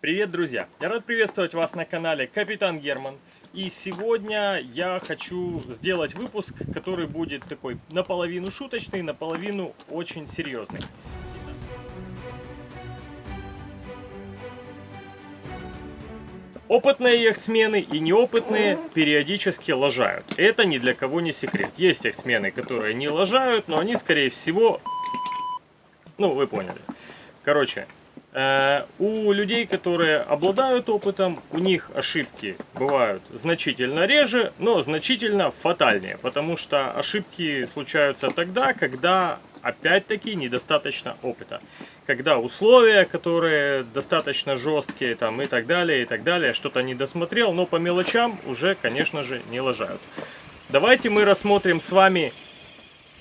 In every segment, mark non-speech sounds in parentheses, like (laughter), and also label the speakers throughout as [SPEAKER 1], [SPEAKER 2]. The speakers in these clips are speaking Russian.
[SPEAKER 1] Привет, друзья! Я рад приветствовать вас на канале Капитан Герман. И сегодня я хочу сделать выпуск, который будет такой наполовину шуточный, наполовину очень серьезный. Опытные яхтсмены и неопытные периодически лажают. Это ни для кого не секрет. Есть яхтсмены, которые не лажают, но они, скорее всего... Ну, вы поняли. Короче, у людей, которые обладают опытом, у них ошибки бывают значительно реже, но значительно фатальнее, потому что ошибки случаются тогда, когда опять-таки недостаточно опыта. Когда условия, которые достаточно жесткие там, и так далее, и так далее, что-то не досмотрел, но по мелочам уже, конечно же, не лажают. Давайте мы рассмотрим с вами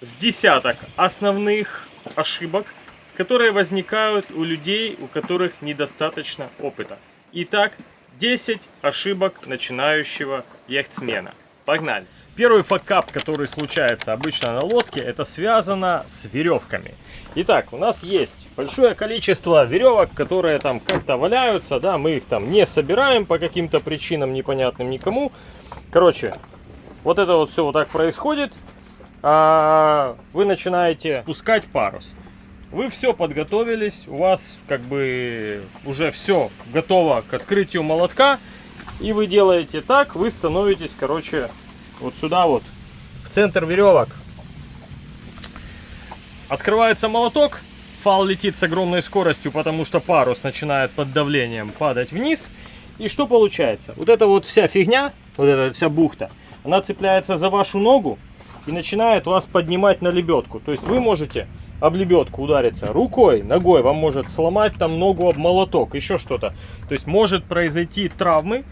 [SPEAKER 1] с десяток основных ошибок, которые возникают у людей, у которых недостаточно опыта. Итак, 10 ошибок начинающего яхтсмена. Погнали! Первый факап, который случается обычно на лодке, это связано с веревками. Итак, у нас есть большое количество веревок, которые там как-то валяются, да, мы их там не собираем по каким-то причинам непонятным никому. Короче, вот это вот все вот так происходит. А вы начинаете спускать парус. Вы все подготовились, у вас как бы уже все готово к открытию молотка. И вы делаете так, вы становитесь, короче, вот сюда вот, в центр веревок. Открывается молоток, фал летит с огромной скоростью, потому что парус начинает под давлением падать вниз. И что получается? Вот эта вот вся фигня, вот эта вся бухта, она цепляется за вашу ногу и начинает вас поднимать на лебедку. То есть вы можете об лебедку удариться рукой, ногой, вам может сломать там ногу об молоток, еще что-то. То есть может произойти травмы,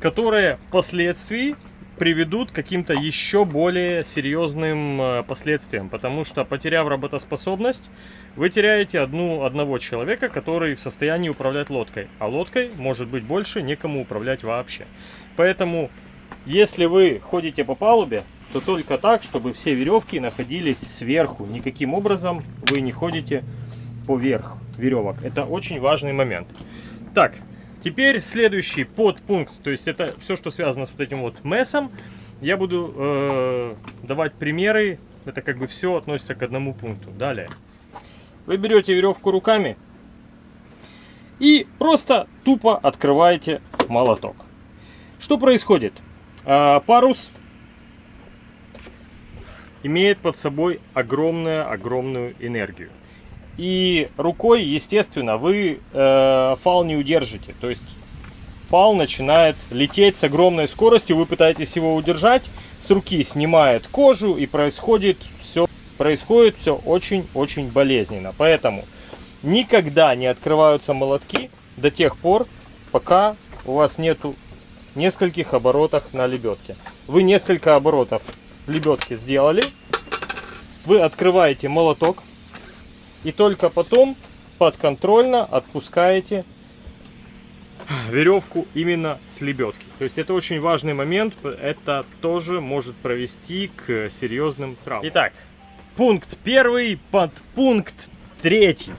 [SPEAKER 1] которые впоследствии приведут к каким-то еще более серьезным э, последствиям. Потому что, потеряв работоспособность, вы теряете одну, одного человека, который в состоянии управлять лодкой. А лодкой, может быть, больше некому управлять вообще. Поэтому, если вы ходите по палубе, то только так, чтобы все веревки находились сверху. Никаким образом вы не ходите поверх веревок. Это очень важный момент. Так, теперь следующий подпункт, то есть это все, что связано с вот этим вот месом. Я буду э, давать примеры, это как бы все относится к одному пункту. Далее. Вы берете веревку руками и просто тупо открываете молоток. Что происходит? Э, парус имеет под собой огромную-огромную энергию. И рукой, естественно, вы э, фал не удержите. То есть фал начинает лететь с огромной скоростью, вы пытаетесь его удержать, с руки снимает кожу и происходит все, происходит все очень-очень болезненно. Поэтому никогда не открываются молотки до тех пор, пока у вас нету нескольких оборотов на лебедке. Вы несколько оборотов в лебедке сделали, вы открываете молоток и только потом подконтрольно отпускаете веревку именно с лебедки. То есть это очень важный момент, это тоже может провести к серьезным травмам. Итак, пункт первый, подпункт третий.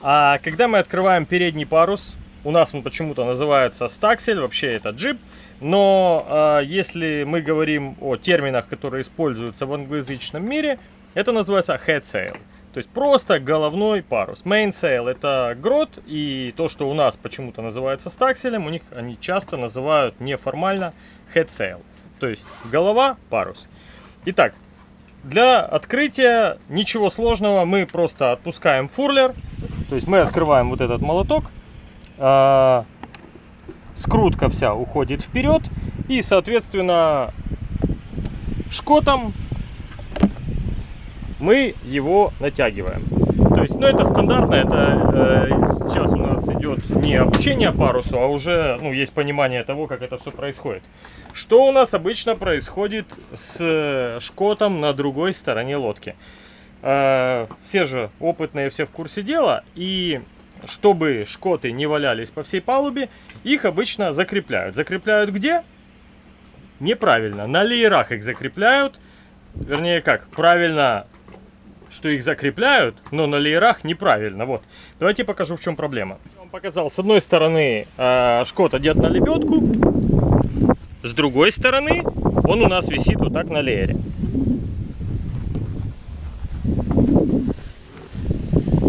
[SPEAKER 1] А когда мы открываем передний парус, у нас он почему-то называется стаксель, вообще это джип. Но э, если мы говорим о терминах, которые используются в англоязычном мире, это называется head sail. То есть просто головной парус. Main sail это грот, и то, что у нас почему-то называется стакселем, у них они часто называют неформально head sail. То есть голова, парус. Итак, для открытия ничего сложного, мы просто отпускаем фурлер, то есть мы открываем вот этот молоток, а, скрутка вся уходит вперед и соответственно шкотом мы его натягиваем. То есть ну это стандартно это э, сейчас у нас идет не обучение парусу а уже ну есть понимание того как это все происходит. Что у нас обычно происходит с шкотом на другой стороне лодки? Э, все же опытные все в курсе дела и чтобы шкоты не валялись по всей палубе, их обычно закрепляют. Закрепляют где? Неправильно. На леерах их закрепляют. Вернее как, правильно, что их закрепляют, но на леерах неправильно. Вот. Давайте покажу, в чем проблема. показал, с одной стороны э, шкот одет на лебедку, с другой стороны он у нас висит вот так на леере.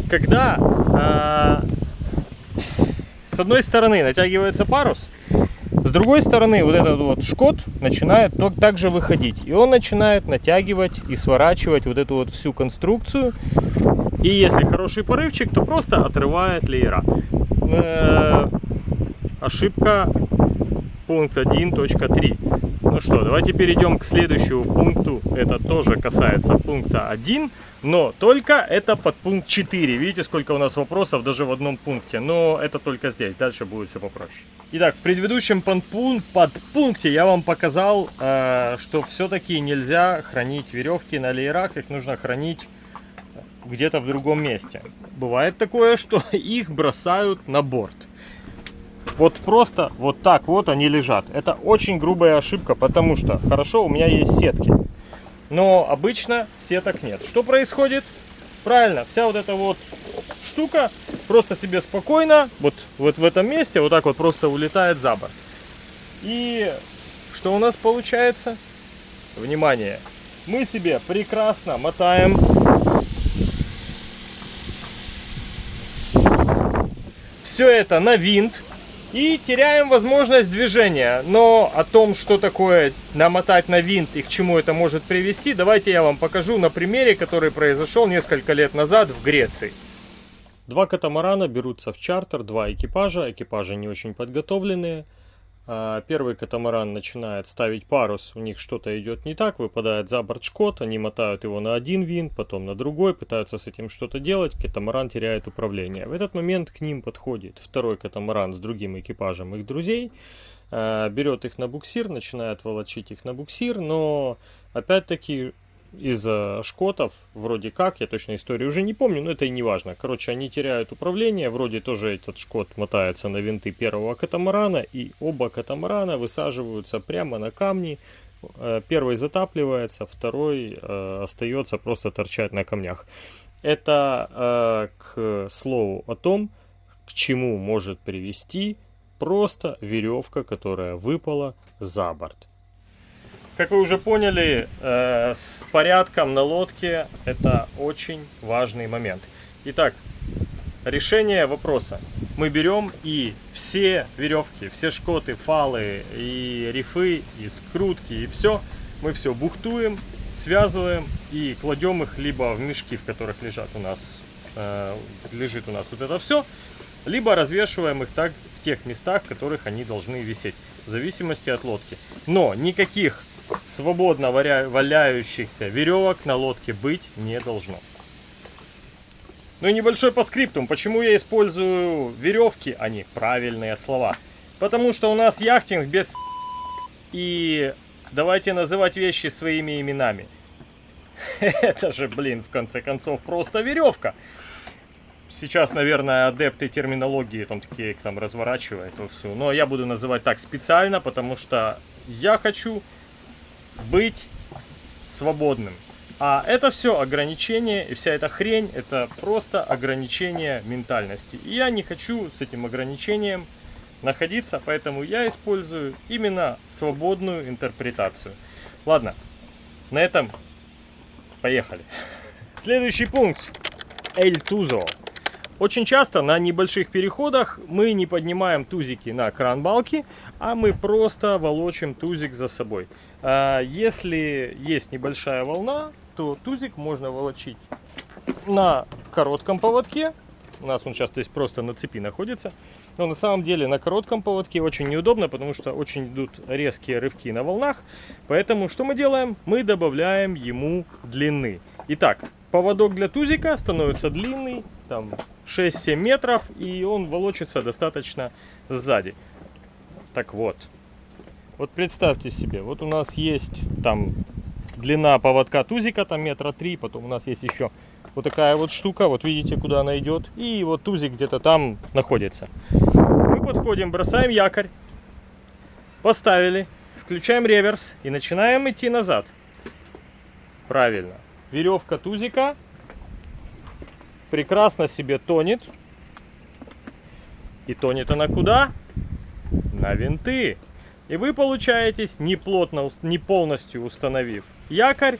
[SPEAKER 1] Когда э, с одной стороны натягивается парус, с другой стороны вот этот вот шкот начинает также выходить. И он начинает натягивать и сворачивать вот эту вот всю конструкцию. И если хороший порывчик, то просто отрывает леера. Э, ошибка пункт 1.3. Ну что, давайте перейдем к следующему пункту. Это тоже касается пункта 1, но только это под пункт 4. Видите, сколько у нас вопросов даже в одном пункте. Но это только здесь, дальше будет все попроще. Итак, в предыдущем подпункте я вам показал, э, что все-таки нельзя хранить веревки на леерах. Их нужно хранить где-то в другом месте. Бывает такое, что (laughs) их бросают на борт. Вот просто вот так вот они лежат. Это очень грубая ошибка, потому что хорошо, у меня есть сетки. Но обычно сеток нет. Что происходит? Правильно, вся вот эта вот штука просто себе спокойно, вот, вот в этом месте, вот так вот просто улетает за борт. И что у нас получается? Внимание! Мы себе прекрасно мотаем все это на винт и теряем возможность движения. Но о том, что такое намотать на винт и к чему это может привести, давайте я вам покажу на примере, который произошел несколько лет назад в Греции. Два катамарана берутся в чартер, два экипажа, экипажи не очень подготовленные. А, первый катамаран начинает ставить парус, у них что-то идет не так, выпадает за борт шкот, они мотают его на один винт, потом на другой, пытаются с этим что-то делать, катамаран теряет управление. В этот момент к ним подходит второй катамаран с другим экипажем их друзей, а, берет их на буксир, начинает волочить их на буксир, но опять-таки из-за шкотов, вроде как, я точно историю уже не помню, но это и не важно. Короче, они теряют управление, вроде тоже этот шкот мотается на винты первого катамарана, и оба катамарана высаживаются прямо на камни. Э, первый затапливается, второй э, остается просто торчать на камнях. Это э, к слову о том, к чему может привести просто веревка, которая выпала за борт. Как вы уже поняли, э, с порядком на лодке это очень важный момент. Итак, решение вопроса. Мы берем и все веревки, все шкоты, фалы и рифы, и скрутки, и все, мы все бухтуем, связываем и кладем их либо в мешки, в которых лежат у нас, э, лежит у нас вот это все, либо развешиваем их так в тех местах, в которых они должны висеть, в зависимости от лодки. Но никаких свободно валяющихся веревок на лодке быть не должно. Ну и небольшой по скриптум. Почему я использую веревки, а не правильные слова? Потому что у нас яхтинг без... И давайте называть вещи своими именами. (laughs) Это же, блин, в конце концов, просто веревка. Сейчас, наверное, адепты терминологии там такие их там разворачивают. Все. Но я буду называть так специально, потому что я хочу быть свободным. А это все ограничение, и вся эта хрень, это просто ограничение ментальности. И я не хочу с этим ограничением находиться, поэтому я использую именно свободную интерпретацию. Ладно, на этом поехали. (laughs) Следующий пункт. Эль Тузо. Очень часто на небольших переходах мы не поднимаем тузики на кран-балки, а мы просто волочим тузик за собой. А если есть небольшая волна, то тузик можно волочить на коротком поводке. У нас он сейчас здесь просто на цепи находится. Но на самом деле на коротком поводке очень неудобно, потому что очень идут резкие рывки на волнах. Поэтому что мы делаем? Мы добавляем ему длины. Итак, поводок для тузика становится длинный, там 6-7 метров, и он волочится достаточно сзади. Так вот, вот представьте себе, вот у нас есть там длина поводка тузика, там метра три, потом у нас есть еще вот такая вот штука, вот видите, куда она идет, и вот тузик где-то там находится. Мы подходим, бросаем якорь, поставили, включаем реверс и начинаем идти назад. Правильно. Веревка тузика прекрасно себе тонет. И тонет она куда? На винты. И вы получаетесь, не, плотно, не полностью установив якорь,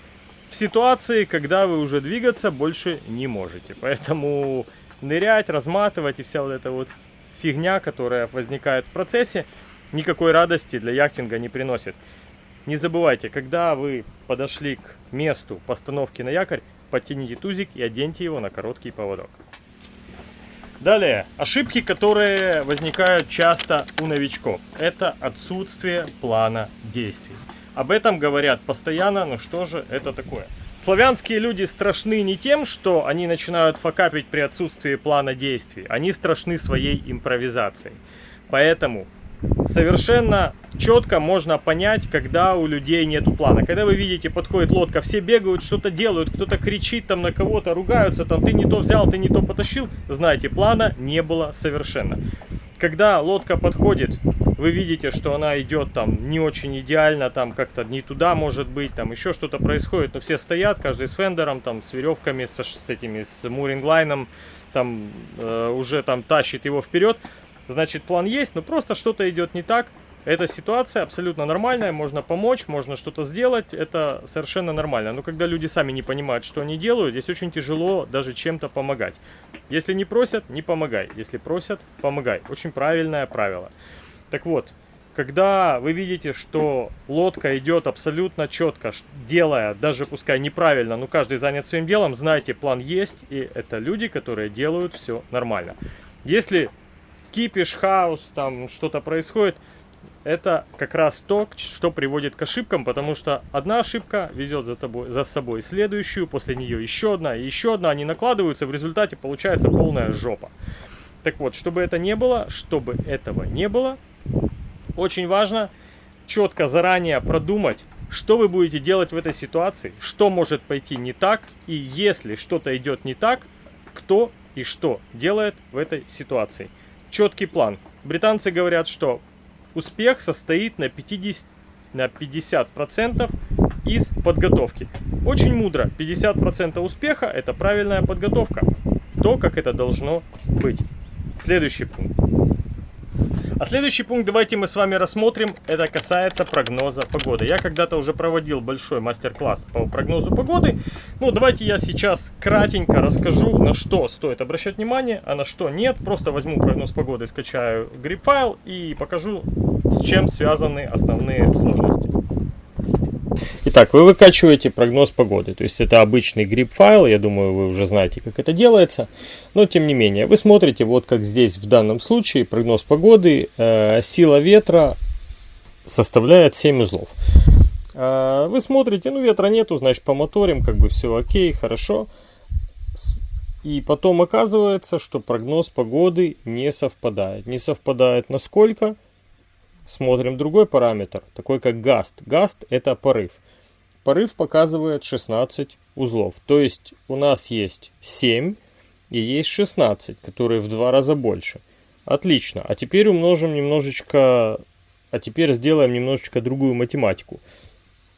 [SPEAKER 1] в ситуации, когда вы уже двигаться больше не можете. Поэтому нырять, разматывать и вся вот эта вот фигня, которая возникает в процессе, никакой радости для яхтинга не приносит. Не забывайте, когда вы подошли к месту постановки на якорь, подтяните тузик и оденьте его на короткий поводок. Далее, ошибки, которые возникают часто у новичков. Это отсутствие плана действий. Об этом говорят постоянно, но что же это такое? Славянские люди страшны не тем, что они начинают факапить при отсутствии плана действий. Они страшны своей импровизацией. Поэтому совершенно четко можно понять, когда у людей нету плана. Когда вы видите, подходит лодка, все бегают, что-то делают, кто-то кричит там на кого-то, ругаются, там ты не то взял, ты не то потащил, знаете, плана не было совершенно. Когда лодка подходит, вы видите, что она идет там не очень идеально, там как-то не туда может быть, там еще что-то происходит, но все стоят, каждый с фендером, там с веревками, с, с этими, с муринглайном, там э, уже там тащит его вперед значит план есть, но просто что-то идет не так. Эта ситуация абсолютно нормальная, можно помочь, можно что-то сделать, это совершенно нормально. Но когда люди сами не понимают, что они делают, здесь очень тяжело даже чем-то помогать. Если не просят, не помогай. Если просят, помогай. Очень правильное правило. Так вот, когда вы видите, что лодка идет абсолютно четко, делая, даже пускай неправильно, но каждый занят своим делом, знайте, план есть, и это люди, которые делают все нормально. Если кипиш, хаос, там что-то происходит, это как раз то, что приводит к ошибкам, потому что одна ошибка везет за, тобой, за собой следующую, после нее еще одна и еще одна, они накладываются, в результате получается полная жопа. Так вот, чтобы это не было, чтобы этого не было, очень важно четко заранее продумать, что вы будете делать в этой ситуации, что может пойти не так, и если что-то идет не так, кто и что делает в этой ситуации четкий план. Британцы говорят, что успех состоит на 50 на 50% из подготовки. Очень мудро. 50% успеха это правильная подготовка. То, как это должно быть. Следующий пункт. А следующий пункт давайте мы с вами рассмотрим. Это касается прогноза погоды. Я когда-то уже проводил большой мастер-класс по прогнозу погоды. Ну, давайте я сейчас кратенько расскажу, на что стоит обращать внимание, а на что нет. Просто возьму прогноз погоды, скачаю грипп-файл и покажу, с чем связаны основные сложности. Итак, вы выкачиваете прогноз погоды. То есть это обычный грипп-файл, я думаю, вы уже знаете, как это делается. Но тем не менее, вы смотрите, вот как здесь в данном случае, прогноз погоды, э, сила ветра составляет 7 узлов. Э, вы смотрите, ну ветра нету, значит помоторим, как бы все окей, хорошо. И потом оказывается, что прогноз погоды не совпадает. Не совпадает на сколько? Смотрим другой параметр, такой как гаст. Гаст это порыв. Порыв показывает 16 узлов. То есть у нас есть 7 и есть 16, которые в два раза больше. Отлично. А теперь умножим немножечко... А теперь сделаем немножечко другую математику.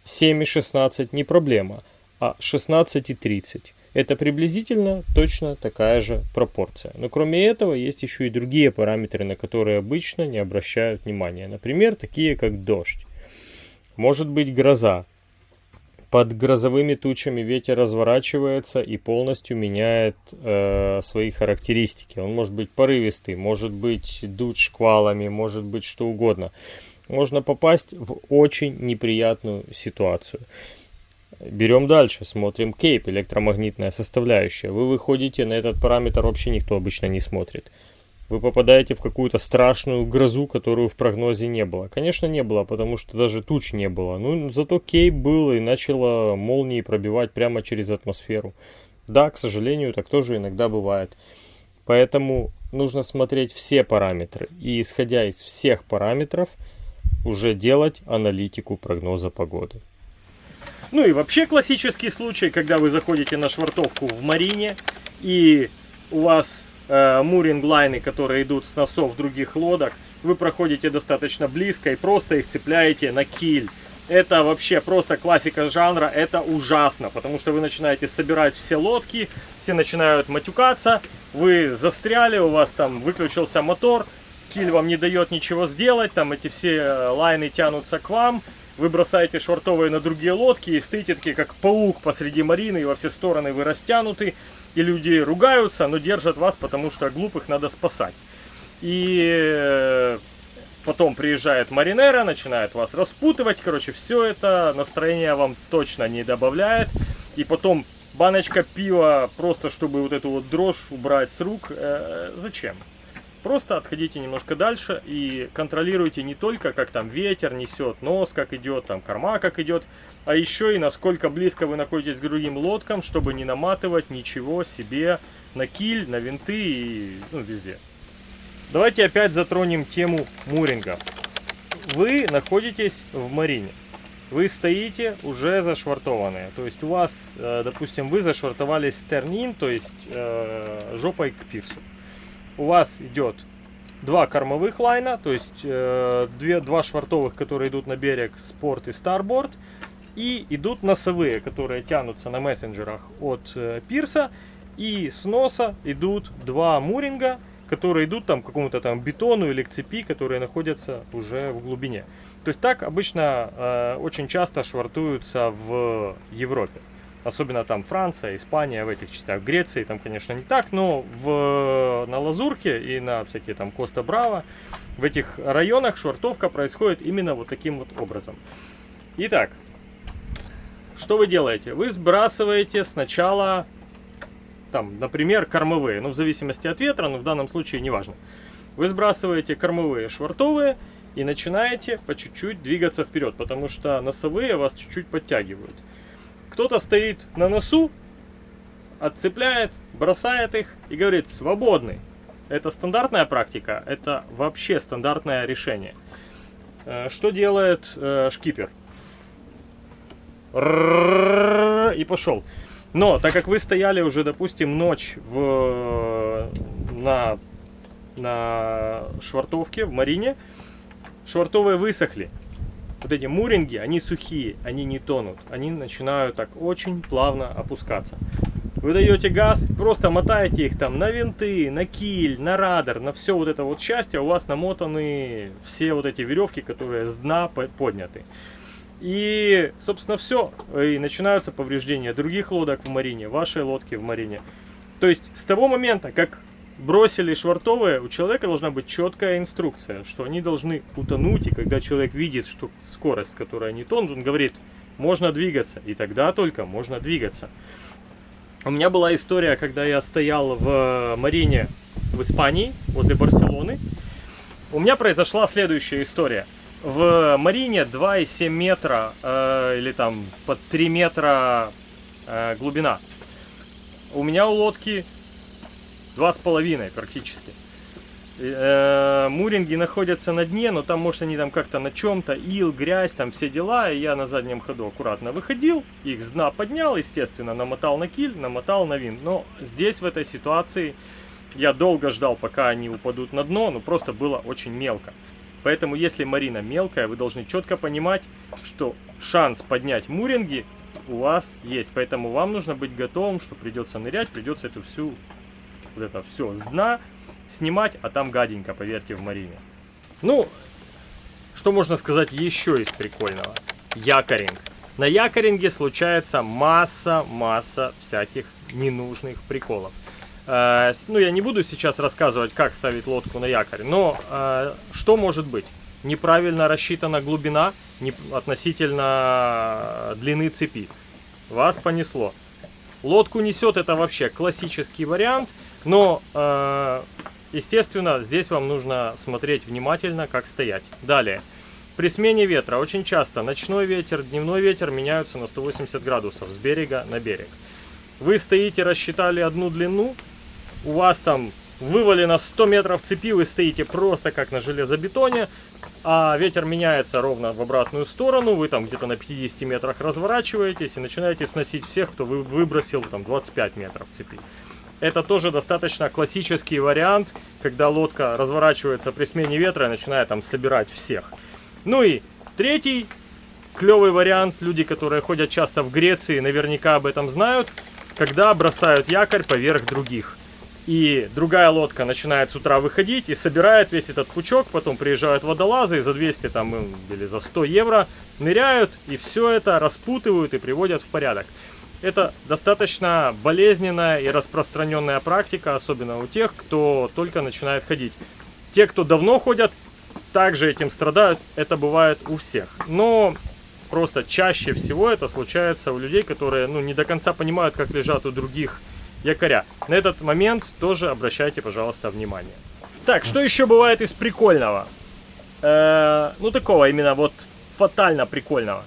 [SPEAKER 1] 7 и 16 не проблема, а 16 и 30. Это приблизительно точно такая же пропорция. Но кроме этого есть еще и другие параметры, на которые обычно не обращают внимания. Например, такие как дождь. Может быть гроза. Под грозовыми тучами ветер разворачивается и полностью меняет э, свои характеристики. Он может быть порывистый, может быть дуть шквалами, может быть что угодно. Можно попасть в очень неприятную ситуацию. Берем дальше, смотрим кейп, электромагнитная составляющая. Вы выходите, на этот параметр вообще никто обычно не смотрит. Вы попадаете в какую-то страшную грозу, которую в прогнозе не было. Конечно, не было, потому что даже туч не было. Ну, зато кейп был и начало молнии пробивать прямо через атмосферу. Да, к сожалению, так тоже иногда бывает. Поэтому нужно смотреть все параметры. И исходя из всех параметров, уже делать аналитику прогноза погоды. Ну и вообще классический случай, когда вы заходите на швартовку в марине и у вас э, муринг-лайны, которые идут с носов других лодок, вы проходите достаточно близко и просто их цепляете на киль. это вообще просто классика жанра, это ужасно, потому что вы начинаете собирать все лодки, все начинают матюкаться, вы застряли, у вас там выключился мотор, киль вам не дает ничего сделать, там эти все э, лайны тянутся к вам, вы бросаете швартовые на другие лодки и стоите такие, как паук посреди марины, и во все стороны вы растянуты, и люди ругаются, но держат вас, потому что глупых надо спасать. И э, Потом приезжает Маринера, начинает вас распутывать. Короче, все это настроение вам точно не добавляет. И потом баночка пива, просто чтобы вот эту вот дрожь убрать с рук. Э, зачем? Просто отходите немножко дальше и контролируйте не только, как там ветер несет, нос как идет, там корма как идет, а еще и насколько близко вы находитесь к другим лодкам, чтобы не наматывать ничего себе на киль, на винты и ну, везде. Давайте опять затронем тему муринга. Вы находитесь в марине. Вы стоите уже зашвартованные. То есть у вас, э, допустим, вы зашвартовались стернин, то есть э, жопой к пирсу. У вас идет два кормовых лайна, то есть э, две, два швартовых, которые идут на берег, спорт и старборд. И идут носовые, которые тянутся на мессенджерах от пирса. И с носа идут два муринга, которые идут там к какому-то там бетону или к цепи, которые находятся уже в глубине. То есть так обычно э, очень часто швартуются в Европе. Особенно там Франция, Испания, в этих частях. Греции там, конечно, не так, но в, на Лазурке и на всякие там Коста-Браво, в этих районах швартовка происходит именно вот таким вот образом. Итак, что вы делаете? Вы сбрасываете сначала там, например, кормовые, ну, в зависимости от ветра, но в данном случае неважно. Вы сбрасываете кормовые швартовые и начинаете по чуть-чуть двигаться вперед, потому что носовые вас чуть-чуть подтягивают. Кто-то стоит на носу, отцепляет, бросает их и говорит «свободный». Это стандартная практика, это вообще стандартное решение. Э, что делает э, шкипер? И пошел. Но, так как вы стояли уже, допустим, ночь в, на, на швартовке, в марине, швартовые высохли. Вот эти муринги, они сухие, они не тонут. Они начинают так очень плавно опускаться. Вы даете газ, просто мотаете их там на винты, на киль, на радар, на все вот это вот счастье. У вас намотаны все вот эти веревки, которые с дна подняты. И, собственно, все. И начинаются повреждения других лодок в марине, вашей лодки в марине. То есть, с того момента, как бросили швартовые, у человека должна быть четкая инструкция, что они должны утонуть. И когда человек видит, что скорость, с которой они тонут, он говорит, можно двигаться. И тогда только можно двигаться. У меня была история, когда я стоял в марине в Испании, возле Барселоны. У меня произошла следующая история в Марине 2,7 метра э, или там под 3 метра э, глубина. У меня у лодки 2,5 практически. Э, муринги находятся на дне, но там, может, они там как-то на чем-то, ил, грязь, там все дела. И я на заднем ходу аккуратно выходил, их с дна поднял, естественно, намотал на киль, намотал на винт. Но здесь, в этой ситуации, я долго ждал, пока они упадут на дно, но просто было очень мелко. Поэтому, если марина мелкая, вы должны четко понимать, что шанс поднять муринги у вас есть. Поэтому вам нужно быть готовым, что придется нырять, придется эту всю, вот это все с дна снимать, а там гаденько, поверьте, в марине. Ну, что можно сказать еще из прикольного? Якоринг. На якоринге случается масса-масса всяких ненужных приколов. Э, ну, я не буду сейчас рассказывать, как ставить лодку на якорь, но э, что может быть? Неправильно рассчитана глубина относительно длины цепи. Вас понесло. Лодку несет, это вообще классический вариант, но, э, естественно, здесь вам нужно смотреть внимательно, как стоять. Далее. При смене ветра очень часто ночной ветер, дневной ветер меняются на 180 градусов с берега на берег. Вы стоите, рассчитали одну длину, у вас там вывалено 100 метров цепи, вы стоите просто как на железобетоне, а ветер меняется ровно в обратную сторону, вы там где-то на 50 метрах разворачиваетесь и начинаете сносить всех, кто вы выбросил там 25 метров цепи. Это тоже достаточно классический вариант, когда лодка разворачивается при смене ветра и начинает там собирать всех. Ну и третий клевый вариант, люди, которые ходят часто в Греции, наверняка об этом знают, когда бросают якорь поверх других. И другая лодка начинает с утра выходить и собирает весь этот пучок, потом приезжают водолазы и за 200 там, или за 100 евро ныряют и все это распутывают и приводят в порядок. Это достаточно болезненная и распространенная практика, особенно у тех, кто только начинает ходить. Те, кто давно ходят, также этим страдают, это бывает у всех. Но просто чаще всего это случается у людей, которые ну, не до конца понимают, как лежат у других якоря. На этот момент тоже обращайте, пожалуйста, внимание. Так, что еще бывает из прикольного? Э, ну, такого именно вот фатально прикольного.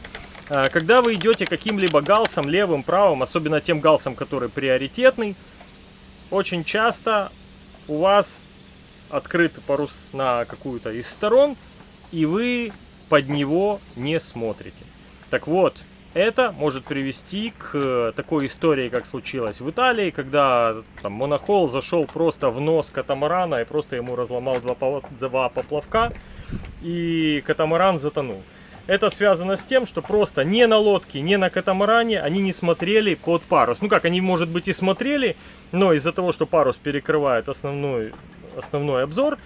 [SPEAKER 1] Э, когда вы идете каким-либо галсом, левым, правым, особенно тем галсом, который приоритетный, очень часто у вас открыт парус на какую-то из сторон, и вы под него не смотрите. Так вот, это может привести к э, такой истории, как случилось в Италии, когда там, монохол зашел просто в нос катамарана и просто ему разломал два, два поплавка, и катамаран затонул. Это связано с тем, что просто не на лодке, не на катамаране они не смотрели под парус. Ну как, они, может быть, и смотрели, но из-за того, что парус перекрывает основной, основной обзор,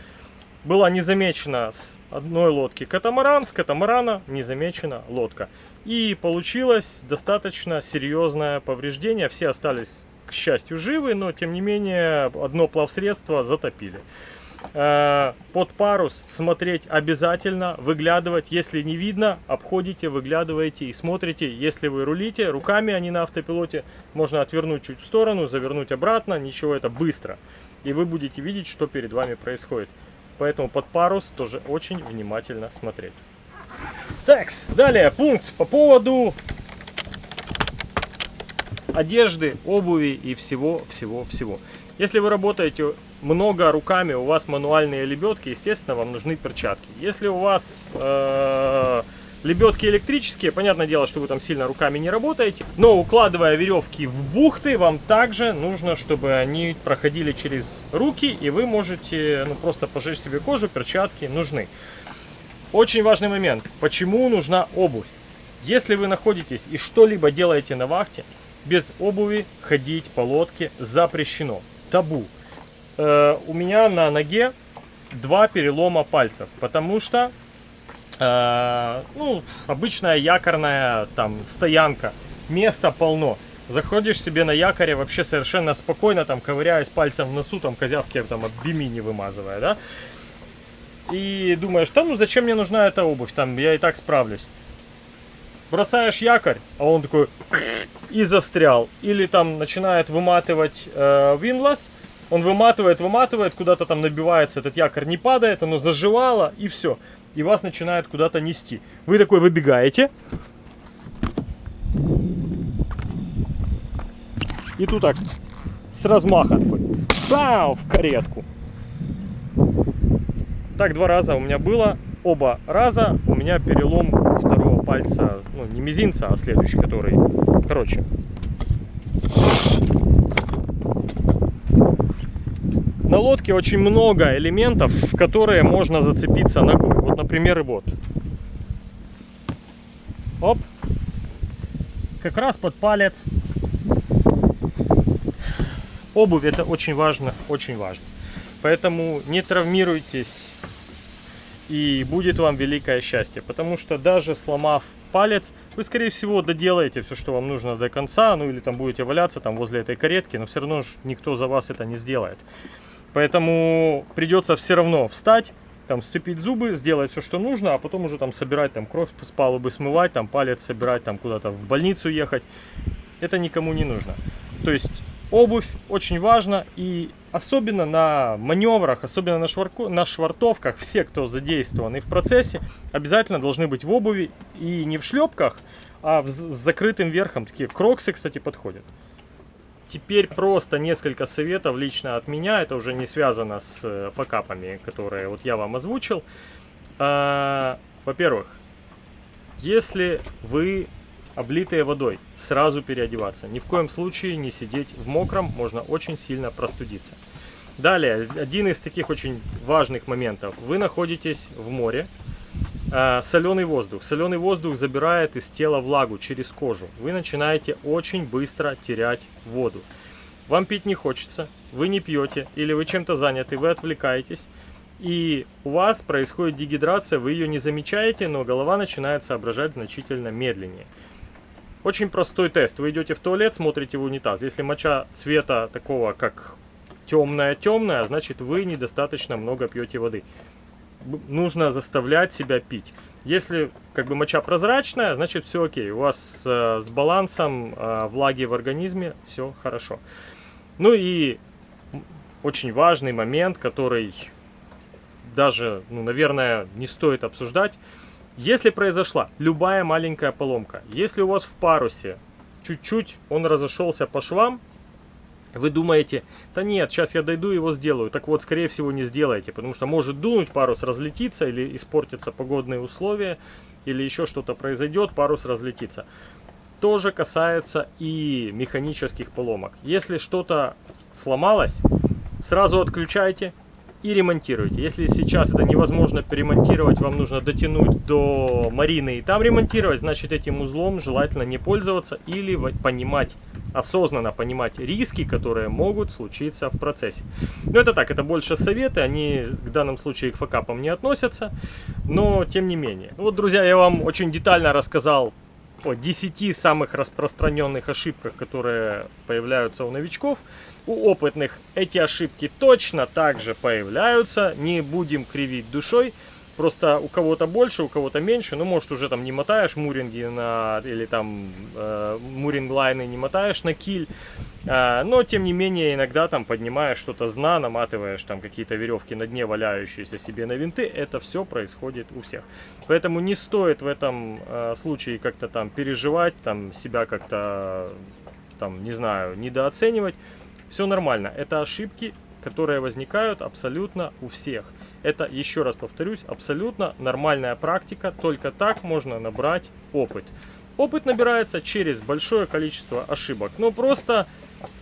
[SPEAKER 1] была не замечена с одной лодки катамаран, с катамарана не замечена лодка. И получилось достаточно серьезное повреждение. Все остались, к счастью, живы, но тем не менее одно плавсредство затопили. Э, под парус смотреть обязательно, выглядывать, если не видно, обходите, выглядываете и смотрите. Если вы рулите руками, а не на автопилоте, можно отвернуть чуть в сторону, завернуть обратно, ничего, это быстро. И вы будете видеть, что перед вами происходит. Поэтому под парус тоже очень внимательно смотреть. Так, далее пункт по поводу одежды, обуви и всего-всего-всего. Если вы работаете много руками, у вас мануальные лебедки, естественно, вам нужны перчатки. Если у вас э, лебедки электрические, понятное дело, что вы там сильно руками не работаете, но укладывая веревки в бухты, вам также нужно, чтобы они проходили через руки, и вы можете ну, просто пожечь себе кожу, перчатки нужны. Очень важный момент. Почему нужна обувь? Если вы находитесь и что-либо делаете на вахте, без обуви ходить по лодке запрещено. Табу. Э, у меня на ноге два перелома пальцев, потому что э, ну, обычная якорная там стоянка, места полно. Заходишь себе на якоре вообще совершенно спокойно, там ковыряясь пальцем в носу, там козявки там от бимини вымазывая, да и думаешь, да ну зачем мне нужна эта обувь, там я и так справлюсь. Бросаешь якорь, а он такой и застрял. Или там начинает выматывать э, винлас, он выматывает, выматывает, куда-то там набивается, этот якорь не падает, оно заживало и все. И вас начинает куда-то нести. Вы такой выбегаете. И тут так, с размаха такой, бау, в каретку. Так два раза у меня было. Оба раза у меня перелом второго пальца, ну не мизинца, а следующий, который, короче. На лодке очень много элементов, в которые можно зацепиться ногой. Вот, например, и вот. Оп. Как раз под палец. Обувь это очень важно, очень важно. Поэтому не травмируйтесь и будет вам великое счастье. Потому что даже сломав палец, вы, скорее всего, доделаете все, что вам нужно до конца, ну или там будете валяться там возле этой каретки, но все равно же никто за вас это не сделает. Поэтому придется все равно встать, там сцепить зубы, сделать все, что нужно, а потом уже там собирать там кровь с палубы, смывать, там палец собирать, там куда-то в больницу ехать. Это никому не нужно. То есть обувь очень важна и особенно на маневрах, особенно на, шварку, на швартовках, все, кто задействованы в процессе, обязательно должны быть в обуви и не в шлепках, а в, с закрытым верхом. Такие кроксы, кстати, подходят. Теперь просто несколько советов лично от меня, это уже не связано с э, факапами, которые вот я вам озвучил. А, Во-первых, если вы облитые водой, сразу переодеваться. Ни в коем случае не сидеть в мокром, можно очень сильно простудиться. Далее, один из таких очень важных моментов. Вы находитесь в море, э, соленый воздух. Соленый воздух забирает из тела влагу через кожу. Вы начинаете очень быстро терять воду. Вам пить не хочется, вы не пьете, или вы чем-то заняты, вы отвлекаетесь. И у вас происходит дегидрация, вы ее не замечаете, но голова начинает соображать значительно медленнее. Очень простой тест. Вы идете в туалет, смотрите в унитаз. Если моча цвета такого, как темная-темная, значит вы недостаточно много пьете воды. Нужно заставлять себя пить. Если как бы моча прозрачная, значит все окей. У вас э, с балансом э, влаги в организме все хорошо. Ну и очень важный момент, который даже, ну, наверное, не стоит обсуждать. Если произошла любая маленькая поломка, если у вас в парусе чуть-чуть он разошелся по швам, вы думаете, да нет, сейчас я дойду его сделаю. Так вот, скорее всего, не сделаете, потому что может дунуть, парус разлетится или испортятся погодные условия, или еще что-то произойдет, парус разлетится. То же касается и механических поломок. Если что-то сломалось, сразу отключайте, и ремонтируйте. Если сейчас это невозможно перемонтировать, вам нужно дотянуть до марины и там ремонтировать, значит этим узлом желательно не пользоваться или понимать, осознанно понимать риски, которые могут случиться в процессе. Но это так, это больше советы, они в данном случае к факапам не относятся, но тем не менее. Вот, друзья, я вам очень детально рассказал о 10 самых распространенных ошибках, которые появляются у новичков. У опытных эти ошибки точно так же появляются, не будем кривить душой. Просто у кого-то больше, у кого-то меньше. Ну, может, уже там не мотаешь муринги на... Или там э, муринг-лайны не мотаешь на киль. Э, но, тем не менее, иногда там поднимаешь что-то с дна, наматываешь там какие-то веревки на дне, валяющиеся себе на винты. Это все происходит у всех. Поэтому не стоит в этом э, случае как-то там переживать, там себя как-то, там, не знаю, недооценивать. Все нормально. Это ошибки, которые возникают абсолютно у всех. Это, еще раз повторюсь, абсолютно нормальная практика. Только так можно набрать опыт. Опыт набирается через большое количество ошибок. Но просто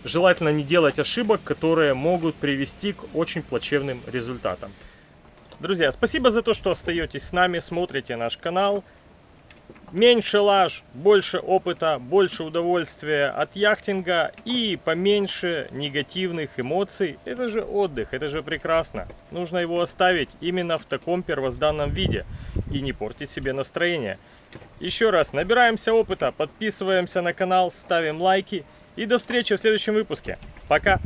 [SPEAKER 1] желательно не делать ошибок, которые могут привести к очень плачевным результатам. Друзья, спасибо за то, что остаетесь с нами, смотрите наш канал. Меньше лаж, больше опыта, больше удовольствия от яхтинга и поменьше негативных эмоций. Это же отдых, это же прекрасно. Нужно его оставить именно в таком первозданном виде и не портить себе настроение. Еще раз, набираемся опыта, подписываемся на канал, ставим лайки и до встречи в следующем выпуске. Пока!